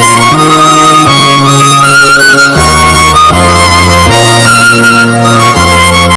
Yes.